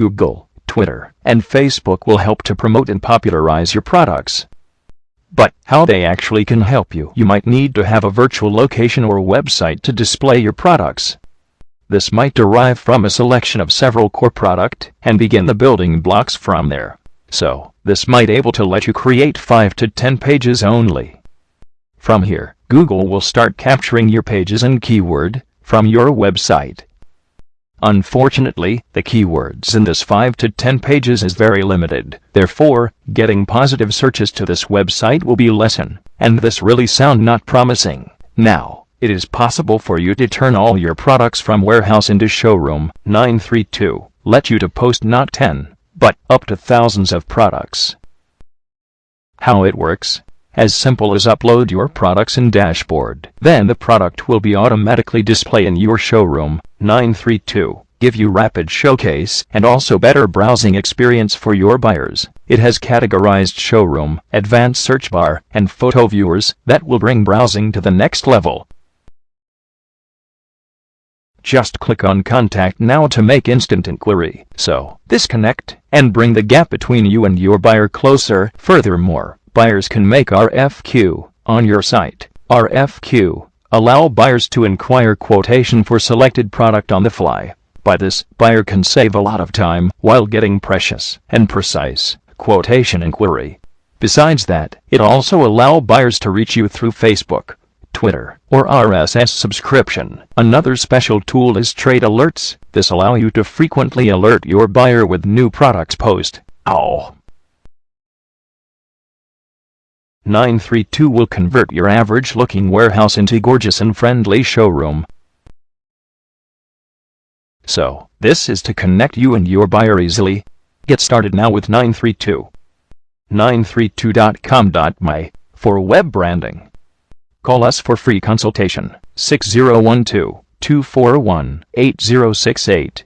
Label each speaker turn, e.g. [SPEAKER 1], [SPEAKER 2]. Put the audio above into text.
[SPEAKER 1] Google, Twitter, and Facebook will help to promote and popularize your products. But how they actually can help you, you might need to have a virtual location or website to display your products. This might derive from a selection of several core product and begin the building blocks from there. So, this might able to let you create 5 to 10 pages only. From here, Google will start capturing your pages and keyword from your website. Unfortunately, the keywords in this 5 to 10 pages is very limited. Therefore, getting positive searches to this website will be lesson, and this really sound not promising. Now, it is possible for you to turn all your products from warehouse into showroom 932, let you to post not 10, but up to thousands of products. How it works? As simple as upload your products in dashboard. Then the product will be automatically displayed in your showroom 932 give you rapid showcase and also better browsing experience for your buyers. It has categorized showroom, advanced search bar, and photo viewers that will bring browsing to the next level. Just click on Contact Now to make instant inquiry. So, disconnect and bring the gap between you and your buyer closer. Furthermore, buyers can make RFQ on your site. RFQ allow buyers to inquire quotation for selected product on the fly. By this, buyer can save a lot of time while getting precious and precise quotation inquiry. Besides that, it also allow buyers to reach you through Facebook, Twitter, or RSS subscription. Another special tool is Trade Alerts. This allow you to frequently alert your buyer with new products post. Ow! 932 will convert your average-looking warehouse into gorgeous and friendly showroom. So, this is to connect you and your buyer easily. Get started now with 932. 932.com.my for web branding. Call us for free consultation 6012 241 8068.